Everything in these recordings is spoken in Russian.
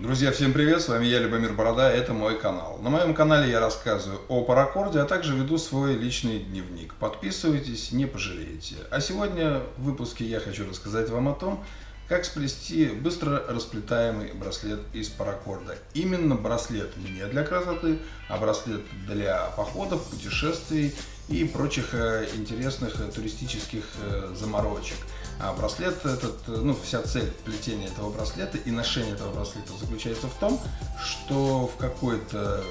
Друзья, всем привет, с вами я, Любомир Борода, это мой канал. На моем канале я рассказываю о паракорде, а также веду свой личный дневник. Подписывайтесь, не пожалеете. А сегодня в выпуске я хочу рассказать вам о том, как сплести быстро расплетаемый браслет из паракорда. Именно браслет не для красоты, а браслет для походов, путешествий и прочих э, интересных э, туристических э, заморочек. А браслет этот, ну вся цель плетения этого браслета и ношения этого браслета заключается в том, что в какой-то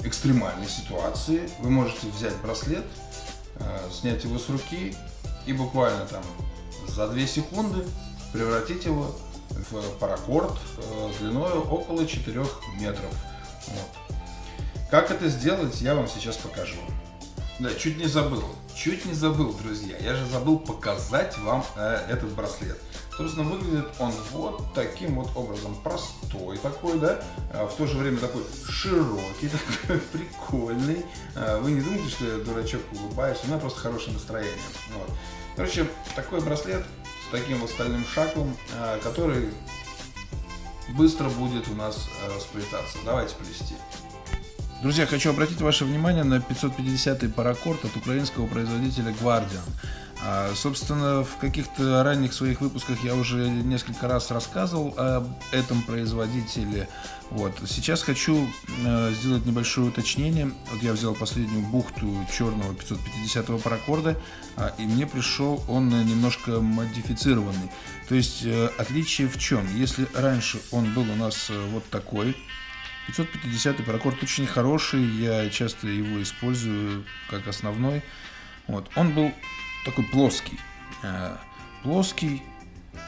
экстремальной ситуации вы можете взять браслет, снять его с руки и буквально там за 2 секунды превратить его в паракорд э, длиной около 4 метров. Вот. Как это сделать, я вам сейчас покажу. Да, чуть не забыл. Чуть не забыл, друзья. Я же забыл показать вам э, этот браслет. Собственно, выглядит он вот таким вот образом. Простой такой, да, а в то же время такой широкий, такой прикольный. А вы не думайте, что я дурачок улыбаюсь, у меня просто хорошее настроение. Вот. Короче, такой браслет с таким вот стальным шаклом, э, который быстро будет у нас э, сплетаться. Давайте плести. Друзья, хочу обратить ваше внимание на 550-й паракорд от украинского производителя Guardian. А, собственно, в каких-то ранних своих выпусках я уже несколько раз рассказывал об этом производителе. Вот. Сейчас хочу э, сделать небольшое уточнение. Вот я взял последнюю бухту черного 550-го паракорда, э, и мне пришел он немножко модифицированный. То есть э, отличие в чем? Если раньше он был у нас э, вот такой, 550-й паракорд очень хороший, я часто его использую как основной. Вот. Он был такой плоский. Э, плоский,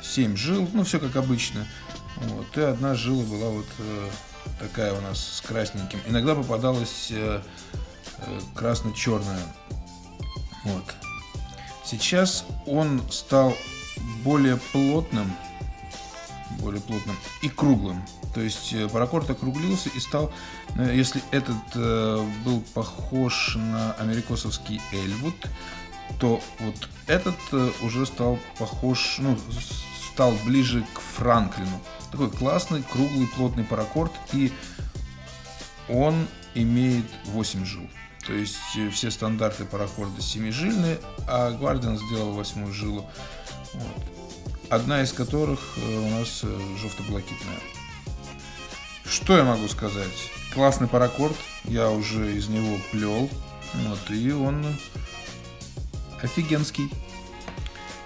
7 жил, ну все как обычно. Вот, и одна жила была вот э, такая у нас с красненьким. Иногда попадалась э, красно-черная. Вот. Сейчас он стал более плотным, более плотным и круглым. То есть паракорд округлился и стал, если этот был похож на америкосовский Эльвуд, то вот этот э, уже стал похож, ну, стал ближе к Франклину. Такой классный, круглый, плотный паракорд, и он имеет 8 жил. То есть э, все стандарты паракорда 7-жильные, а Гвардиан сделал восьмую жилу. Вот. Одна из которых э, у нас жовто-блакитная. Что я могу сказать? Классный паракорд, я уже из него плел. Вот, и он офигенский.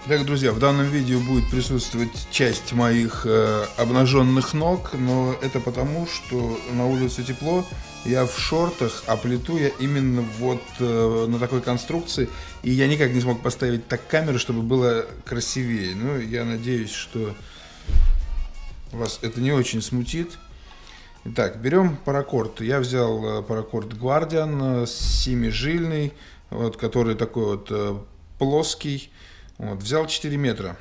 Так, друзья, в данном видео будет присутствовать часть моих э, обнаженных ног, но это потому, что на улице тепло, я в шортах, а плиту я именно вот э, на такой конструкции, и я никак не смог поставить так камеру, чтобы было красивее. Ну, я надеюсь, что вас это не очень смутит. Итак, берем паракорд. Я взял э, паракорд Guardian, э, семижильный, вот, который такой вот э, плоский. Вот, взял 4 метра.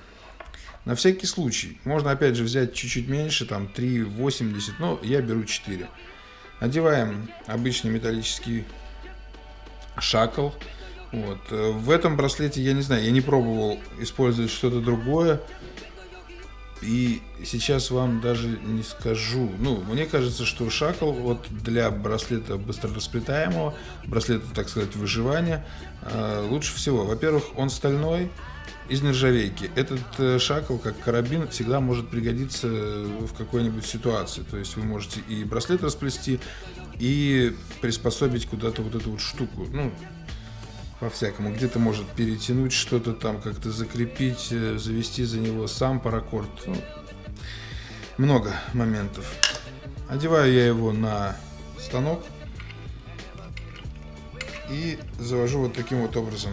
На всякий случай. Можно опять же взять чуть-чуть меньше, там 3,80, но я беру 4. Одеваем обычный металлический шакл. Вот. В этом браслете, я не знаю, я не пробовал использовать что-то другое. И сейчас вам даже не скажу. Ну, мне кажется, что шакл вот для браслета быстрорасплетаемого, браслета, так сказать, выживания, э, лучше всего. Во-первых, он стальной, из нержавейки. Этот э, шакл, как карабин, всегда может пригодиться в какой-нибудь ситуации. То есть вы можете и браслет расплести, и приспособить куда-то вот эту вот штуку. Ну, по-всякому. Где-то может перетянуть что-то там, как-то закрепить, э, завести за него сам паракорд. Ну, много моментов. Одеваю я его на станок и завожу вот таким вот образом.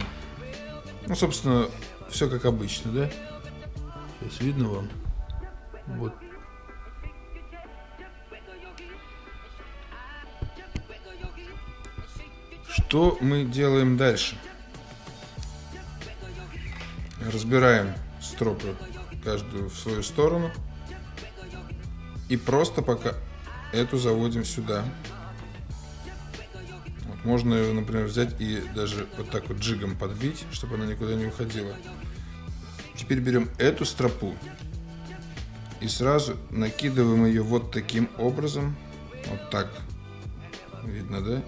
Ну, собственно, все как обычно, да? Сейчас видно вам? Вот Что мы делаем дальше? Разбираем стропы каждую в свою сторону. И просто пока эту заводим сюда. Можно ее, например, взять и даже вот так вот джигом подбить, чтобы она никуда не уходила. Теперь берем эту стропу и сразу накидываем ее вот таким образом. Вот так. Видно, да?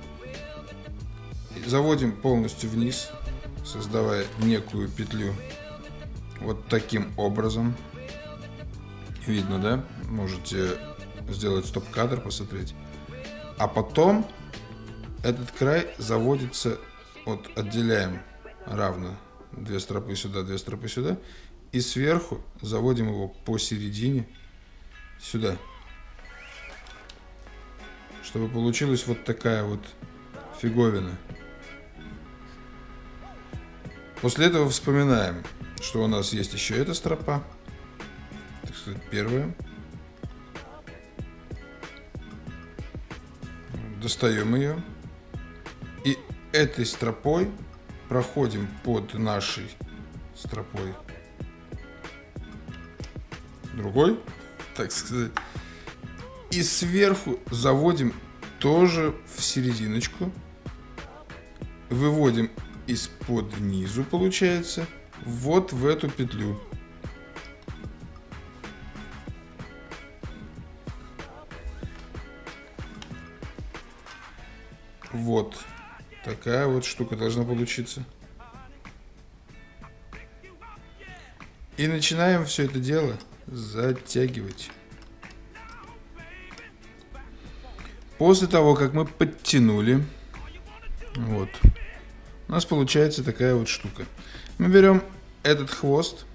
И заводим полностью вниз, создавая некую петлю. Вот таким образом. Видно, да? Можете сделать стоп-кадр, посмотреть. А потом этот край заводится, вот отделяем равно две стропы сюда, две стропы сюда. И сверху заводим его посередине сюда. Чтобы получилась вот такая вот фиговина. После этого вспоминаем, что у нас есть еще эта стропа. Так сказать, первая. Достаем ее. И этой стропой проходим под нашей стропой другой, так сказать. И сверху заводим тоже в серединочку. Выводим из-под низу, получается, вот в эту петлю. Вот такая вот штука должна получиться. И начинаем все это дело затягивать. После того, как мы подтянули, вот, у нас получается такая вот штука. Мы берем этот хвост,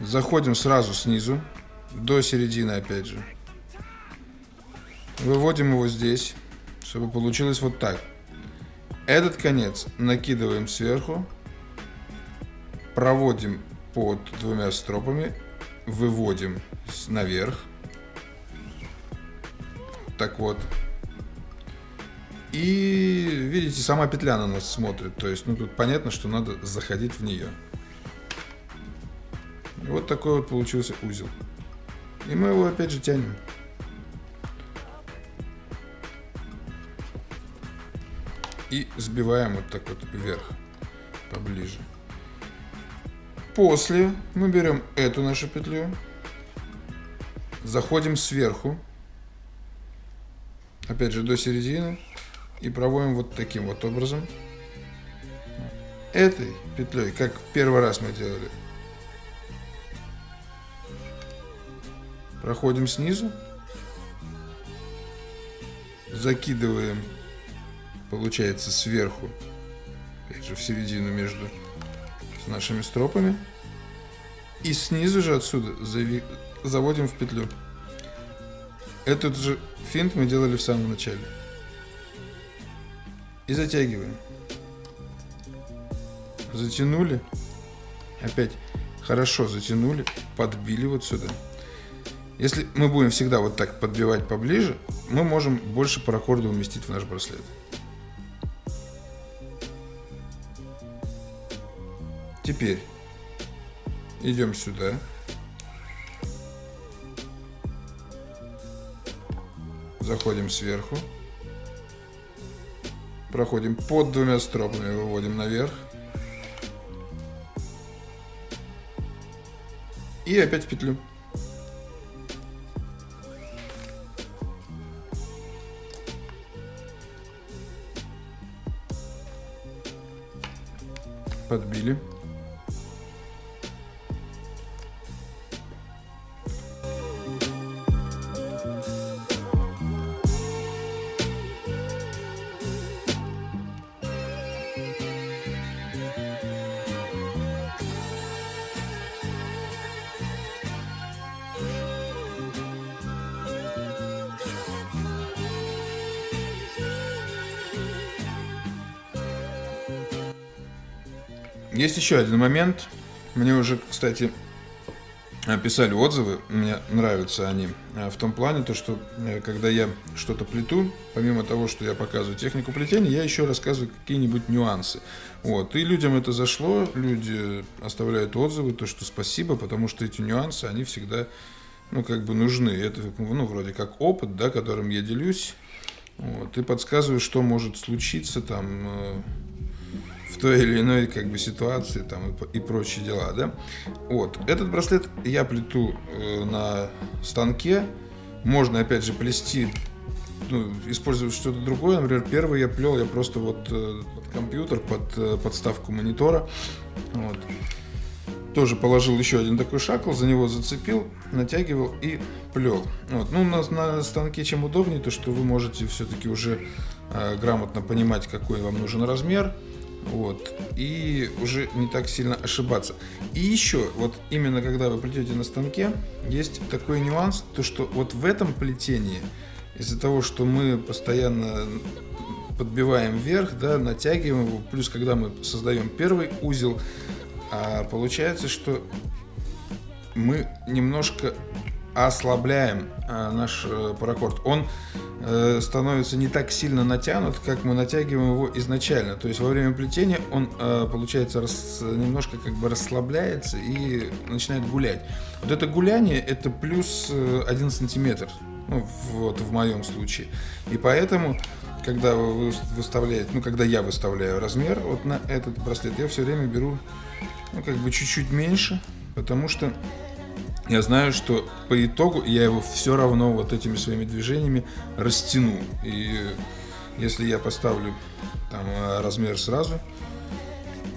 заходим сразу снизу, до середины опять же. Выводим его здесь, чтобы получилось вот так. Этот конец накидываем сверху, проводим под двумя стропами выводим наверх. Так вот. И видите, сама петля на нас смотрит. То есть, ну тут понятно, что надо заходить в нее. Вот такой вот получился узел. И мы его опять же тянем. И сбиваем вот так вот вверх, поближе. После мы берем эту нашу петлю, заходим сверху, опять же до середины, и проводим вот таким вот образом. Этой петлей, как первый раз мы делали, проходим снизу, закидываем, получается, сверху, опять же в середину между с нашими стропами. И снизу же отсюда заводим в петлю. Этот же финт мы делали в самом начале. И затягиваем. Затянули. Опять хорошо затянули. Подбили вот сюда. Если мы будем всегда вот так подбивать поближе, мы можем больше паракорда уместить в наш браслет. Теперь идем сюда. Заходим сверху. Проходим под двумя стропами, выводим наверх. И опять в петлю. Есть еще один момент. Мне уже, кстати, писали отзывы, мне нравятся они э, в том плане, то, что э, когда я что-то плету, помимо того, что я показываю технику плетения, я еще рассказываю какие-нибудь нюансы. Вот. И людям это зашло, люди оставляют отзывы, то, что спасибо, потому что эти нюансы, они всегда, ну, как бы нужны. Это, ну, вроде как опыт, да, которым я делюсь, вот, и подсказываю, что может случиться там э, той или иной как бы ситуации там и, и прочие дела, да. Вот, этот браслет я плету э, на станке, можно опять же плести ну, использовать что-то другое. Например, первый я плел, я просто вот э, под компьютер, под э, подставку монитора. Вот. Тоже положил еще один такой шакл, за него зацепил, натягивал и плел. Вот. Ну, на, на станке чем удобнее, то что вы можете все-таки уже э, грамотно понимать, какой вам нужен размер. Вот, и уже не так сильно ошибаться. И еще, вот именно когда вы плетете на станке, есть такой нюанс, то что вот в этом плетении из-за того, что мы постоянно подбиваем вверх, да, натягиваем его, плюс когда мы создаем первый узел, а получается, что мы немножко ослабляем а, наш а, паракорд. Он а, становится не так сильно натянут, как мы натягиваем его изначально. То есть во время плетения он, а, получается, рас, немножко как бы расслабляется и начинает гулять. Вот это гуляние, это плюс 1 сантиметр. Ну, вот в моем случае. И поэтому, когда вы выставляете, ну, когда я выставляю размер вот на этот браслет, я все время беру, ну, как бы чуть-чуть меньше, потому что я знаю, что по итогу я его все равно вот этими своими движениями растяну. И если я поставлю там размер сразу,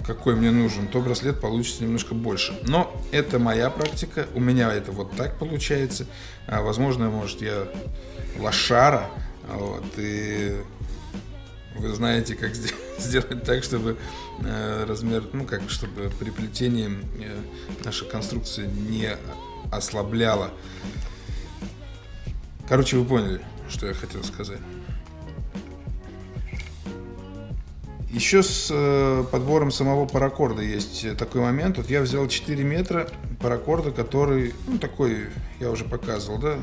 какой мне нужен, то браслет получится немножко больше. Но это моя практика, у меня это вот так получается. А, возможно, может, я лошара, вот, и вы знаете, как сделать так, чтобы э, размер, ну как, чтобы при плетении э, наша конструкция не ослабляла. Короче, вы поняли, что я хотел сказать. Еще с э, подбором самого паракорда есть такой момент. Вот я взял 4 метра паракорда, который, ну, такой, я уже показывал, да,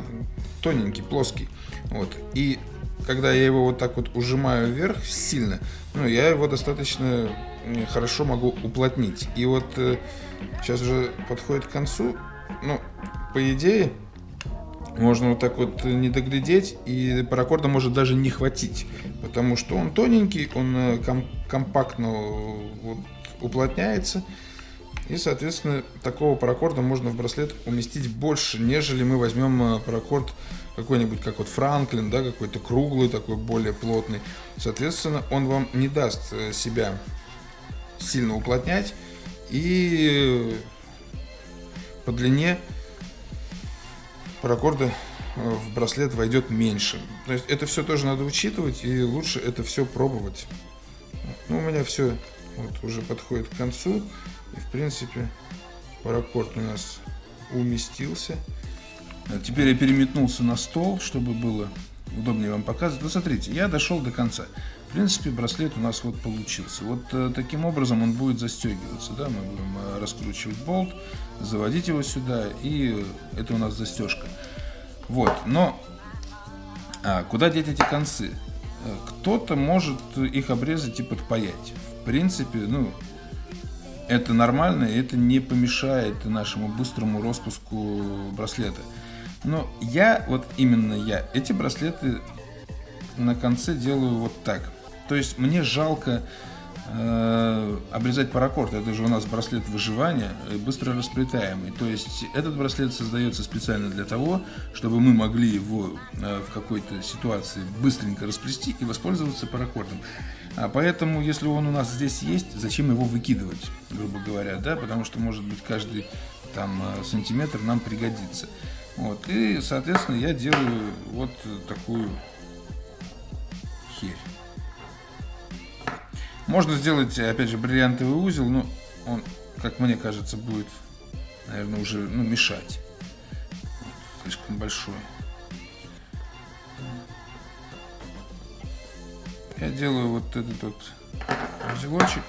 тоненький, плоский. Вот. И когда я его вот так вот ужимаю вверх сильно, ну, я его достаточно хорошо могу уплотнить. И вот э, сейчас уже подходит к концу, ну, по идее, можно вот так вот не доглядеть, и паракорда может даже не хватить, потому что он тоненький, он э, ком компактно вот, уплотняется, и, соответственно, такого паракорда можно в браслет уместить больше, нежели мы возьмем э, паракорд какой-нибудь, как вот Франклин, да, какой-то круглый, такой более плотный. Соответственно, он вам не даст э, себя сильно уплотнять, и по длине паракорда э, в браслет войдет меньше. То есть это все тоже надо учитывать и лучше это все пробовать. Ну, у меня все вот уже подходит к концу. И в принципе паракорд у нас уместился. А теперь я переметнулся на стол, чтобы было удобнее вам показывать. Ну, смотрите, я дошел до конца. В принципе, браслет у нас вот получился. Вот э, таким образом он будет застегиваться. Да? Мы будем э, раскручивать болт, заводить его сюда, и это у нас застежка. Вот, но а, куда деть эти концы? Э, кто-то может их обрезать и подпаять. В принципе, ну, это нормально, и это не помешает нашему быстрому распуску браслета. Но я, вот именно я, эти браслеты на конце делаю вот так. То есть мне жалко э, обрезать паракорд. Это же у нас браслет выживания, э, быстро расплетаемый. То есть этот браслет создается специально для того, чтобы мы могли его э, в какой-то ситуации быстренько расплести и воспользоваться паракордом. А поэтому, если он у нас здесь есть, зачем его выкидывать, грубо говоря, да, потому что, может быть, каждый там э, сантиметр нам пригодится. Вот, и, соответственно, я делаю вот такую херь. Можно сделать, опять же, бриллиантовый узел, но он, как мне кажется, будет, наверное, уже ну, мешать. Слишком большой. Я делаю вот этот вот узелочек.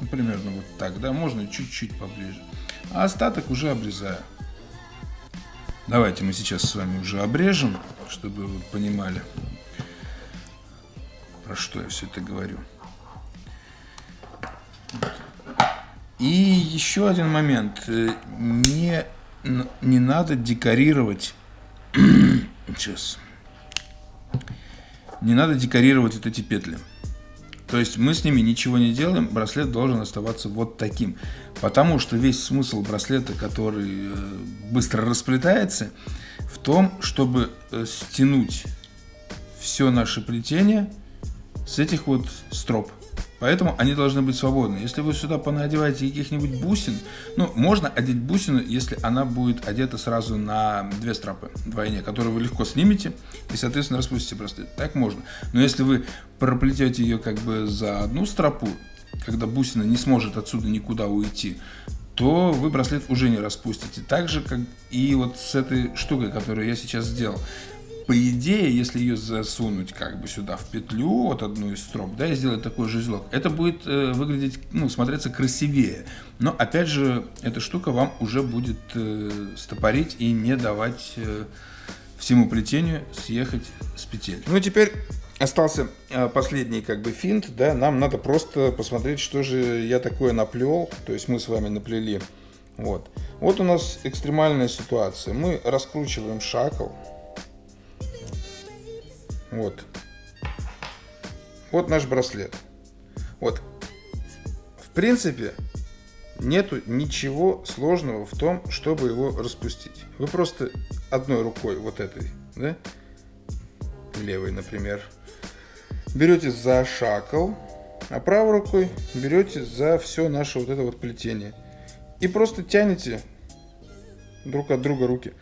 Ну, примерно вот так, да, можно чуть-чуть поближе. А остаток уже обрезаю. Давайте мы сейчас с вами уже обрежем, чтобы вы понимали, про что я все это говорю. И еще один момент. Не, не надо декорировать Сейчас. Не надо декорировать вот эти петли. То есть мы с ними ничего не делаем, браслет должен оставаться вот таким. Потому что весь смысл браслета, который э, быстро расплетается, в том, чтобы э, стянуть все наше плетение с этих вот строп. Поэтому они должны быть свободны. Если вы сюда понадеваете каких-нибудь бусин, ну, можно одеть бусину, если она будет одета сразу на две стропы двойне, которые вы легко снимете и, соответственно, распустите браслет. Так можно. Но если вы проплетете ее как бы за одну стропу, когда бусина не сможет отсюда никуда уйти, то вы браслет уже не распустите. Так же, как и вот с этой штукой, которую я сейчас сделал по идее, если ее засунуть как бы сюда в петлю, вот одну из строп, да, и сделать такой же узелок, это будет э, выглядеть, ну, смотреться красивее. Но, опять же, эта штука вам уже будет э, стопорить и не давать э, всему плетению съехать с петель. Ну, теперь остался э, последний как бы финт, да, нам надо просто посмотреть, что же я такое наплел, то есть мы с вами наплели. Вот. Вот у нас экстремальная ситуация. Мы раскручиваем шакл, вот. Вот наш браслет. Вот. В принципе, нету ничего сложного в том, чтобы его распустить. Вы просто одной рукой, вот этой, да, левой, например, берете за шакал, а правой рукой берете за все наше вот это вот плетение. И просто тянете друг от друга руки.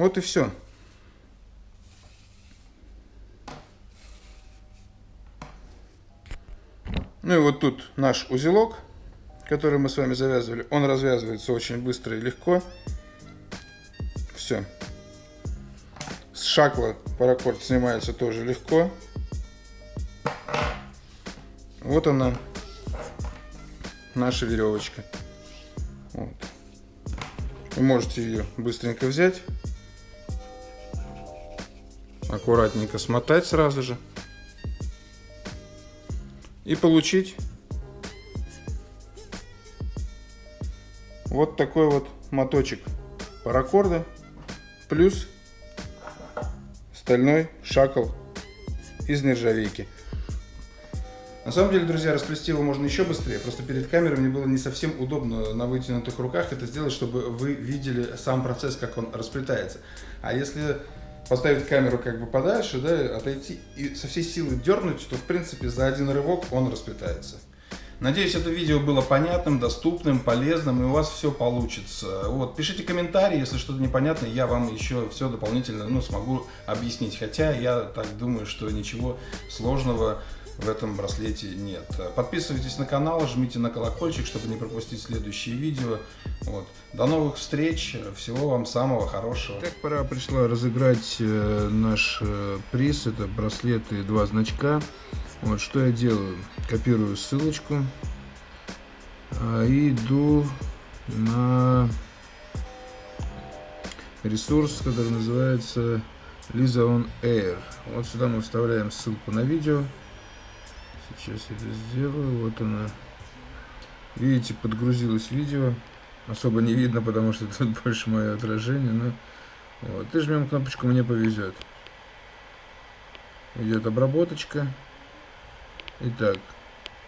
Вот и все. Ну и вот тут наш узелок, который мы с вами завязывали. Он развязывается очень быстро и легко. Все. С шакла паракорд снимается тоже легко. Вот она, наша веревочка. Вот. Вы можете ее быстренько взять аккуратненько смотать сразу же и получить вот такой вот моточек паракорда плюс стальной шакал из нержавейки. На самом деле, друзья, расплести его можно еще быстрее. Просто перед камерой мне было не совсем удобно на вытянутых руках это сделать, чтобы вы видели сам процесс, как он расплетается. А если поставить камеру как бы подальше, да, отойти и со всей силы дернуть, то в принципе за один рывок он расплетается. Надеюсь, это видео было понятным, доступным, полезным, и у вас все получится. Вот, пишите комментарии, если что-то непонятно, я вам еще все дополнительно ну, смогу объяснить. Хотя я так думаю, что ничего сложного в этом браслете нет. Подписывайтесь на канал, жмите на колокольчик, чтобы не пропустить следующие видео. Вот. До новых встреч, всего вам самого хорошего. Так, пора пришла разыграть э, наш э, приз, это браслеты два значка. Вот что я делаю, копирую ссылочку и иду на ресурс, который называется Lisa on Air. Вот сюда мы вставляем ссылку на видео. Сейчас я это сделаю. Вот она. Видите, подгрузилось видео. Особо не видно, потому что тут больше мое отражение. Но вот. И жмем кнопочку «Мне повезет». Идет обработочка. Итак,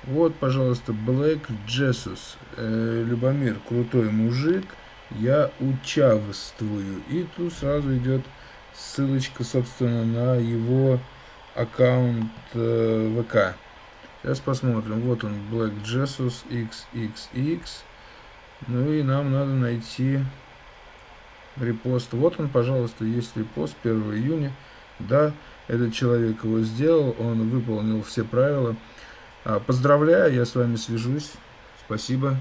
вот, пожалуйста, Black Jesus. Э, Любомир, крутой мужик. Я участвую. И тут сразу идет ссылочка, собственно, на его аккаунт э, ВК. Сейчас посмотрим. Вот он, Black Jesus XXX. Ну и нам надо найти репост. Вот он, пожалуйста, есть репост 1 июня. Да, этот человек его сделал, он выполнил все правила. А, поздравляю, я с вами свяжусь. Спасибо.